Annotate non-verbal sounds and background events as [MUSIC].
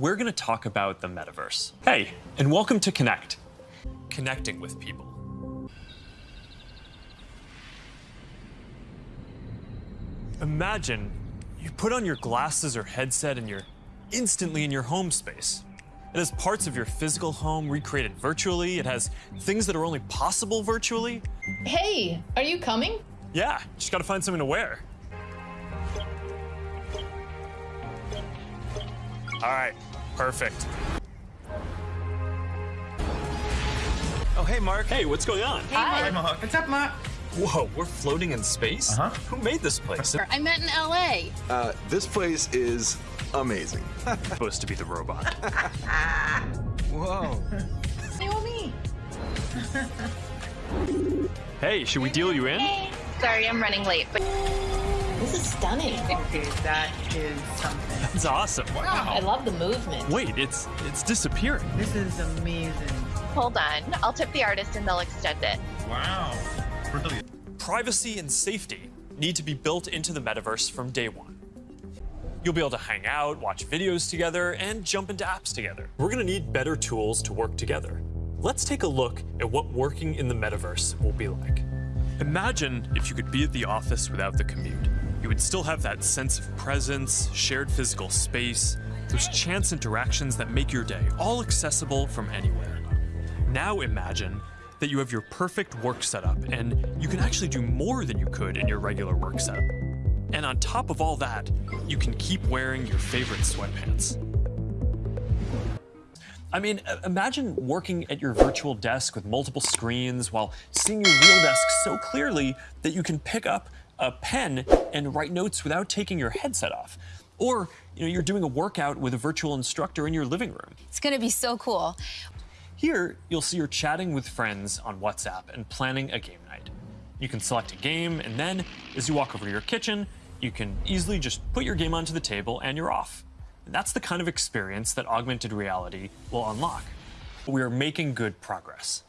we're going to talk about the metaverse. Hey, and welcome to Connect, connecting with people. Imagine you put on your glasses or headset and you're instantly in your home space. It has parts of your physical home recreated virtually. It has things that are only possible virtually. Hey, are you coming? Yeah, just gotta find something to wear. All right, perfect. Oh, hey, Mark. Hey, what's going on? Hi. Mark. What's up, Mark? Whoa, we're floating in space? Uh-huh. Who made this place? I met in LA. Uh, this place is amazing. [LAUGHS] supposed to be the robot. [LAUGHS] Whoa. You and me. hey, should we deal you in? Sorry, I'm running late, but This is stunning. Okay, that is something. It's awesome. Wow. I love the movement. Wait, it's it's disappearing. This is amazing. hold on. I'll tip the artist and they'll extend it. Wow. Brilliant. Privacy and safety need to be built into the metaverse from day one. You'll be able to hang out, watch videos together, and jump into apps together. We're gonna need better tools to work together. Let's take a look at what working in the metaverse will be like. Imagine if you could be at the office without the commute. You would still have that sense of presence, shared physical space, those chance interactions that make your day all accessible from anywhere. Now imagine that you have your perfect work setup and you can actually do more than you could in your regular work setup. And on top of all that, you can keep wearing your favorite sweatpants. I mean, imagine working at your virtual desk with multiple screens while seeing your real desk so clearly that you can pick up a pen and write notes without taking your headset off. Or, you know, you're doing a workout with a virtual instructor in your living room. It's gonna be so cool. Here, you'll see you're chatting with friends on WhatsApp and planning a game night. You can select a game, and then, as you walk over to your kitchen, you can easily just put your game onto the table and you're off. That's the kind of experience that augmented reality will unlock. We are making good progress.